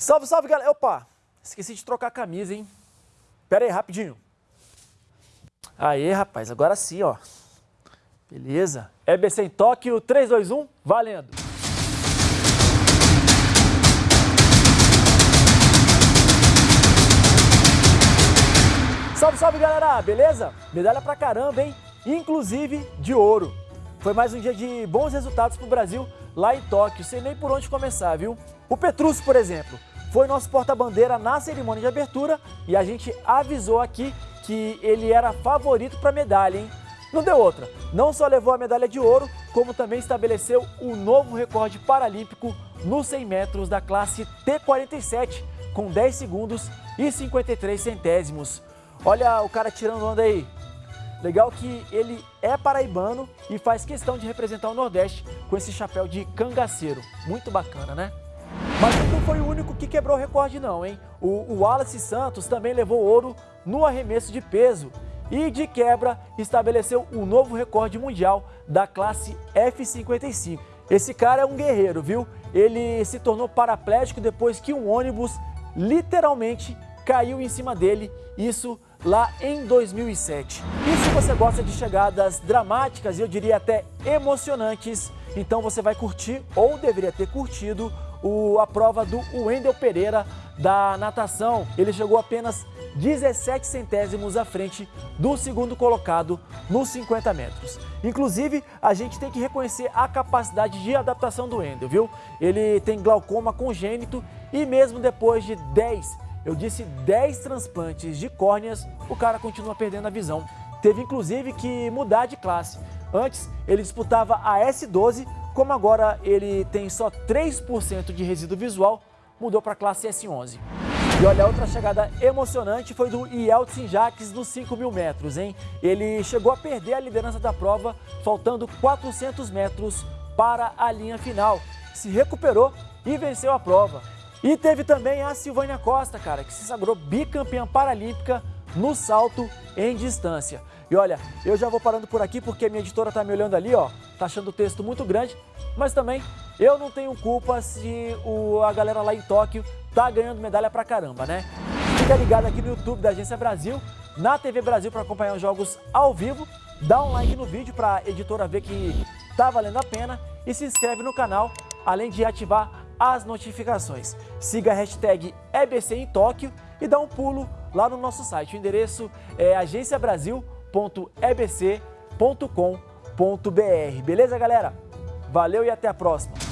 Salve, salve, galera. Opa, esqueci de trocar a camisa, hein? Pera aí, rapidinho. Aê, rapaz, agora sim, ó. Beleza. EBC em Tóquio, 3, 2, 1, valendo. Salve, salve, galera. Beleza? Medalha pra caramba, hein? Inclusive de ouro. Foi mais um dia de bons resultados pro Brasil lá em Tóquio, sem nem por onde começar, viu? O Petrus, por exemplo, foi nosso porta-bandeira na cerimônia de abertura e a gente avisou aqui que ele era favorito para medalha, hein? Não deu outra. Não só levou a medalha de ouro, como também estabeleceu o novo recorde paralímpico nos 100 metros da classe T47, com 10 segundos e 53 centésimos. Olha o cara tirando onda aí. Legal que ele é paraibano e faz questão de representar o Nordeste com esse chapéu de cangaceiro. Muito bacana, né? Mas não foi o único que quebrou o recorde não, hein? O, Wallace Santos também levou ouro no arremesso de peso e, de quebra, estabeleceu o um novo recorde mundial da classe F55. Esse cara é um guerreiro, viu? Ele se tornou paraplégico depois que um ônibus literalmente caiu em cima dele, isso lá em 2007. E se você gosta de chegadas dramáticas e eu diria até emocionantes, então você vai curtir ou deveria ter curtido o, a prova do Wendel Pereira da natação. Ele chegou apenas 17 centésimos à frente do segundo colocado nos 50 metros. Inclusive, a gente tem que reconhecer a capacidade de adaptação do Wendel, viu? Ele tem glaucoma congênito e mesmo depois de 10, eu disse 10 transplantes de córneas, o cara continua perdendo a visão. Teve inclusive que mudar de classe. Antes, ele disputava a S12 como agora ele tem só 3% de resíduo visual, mudou para a classe S11. E olha, outra chegada emocionante foi do Yeltsin Jacques nos 5 mil metros, hein? Ele chegou a perder a liderança da prova, faltando 400 metros para a linha final. Se recuperou e venceu a prova. E teve também a Silvânia Costa, cara, que se sagrou bicampeã paralímpica no salto em distância. E olha, eu já vou parando por aqui porque minha editora tá me olhando ali, ó, tá achando o texto muito grande, mas também eu não tenho culpa se o, a galera lá em Tóquio tá ganhando medalha pra caramba, né? Fica ligado aqui no YouTube da Agência Brasil, na TV Brasil para acompanhar os jogos ao vivo, dá um like no vídeo para a editora ver que tá valendo a pena e se inscreve no canal, além de ativar as notificações. Siga a hashtag EBC em Tóquio e dá um pulo lá no nosso site. O endereço é agenciabrasil.ebc.com.br. Beleza, galera? Valeu e até a próxima!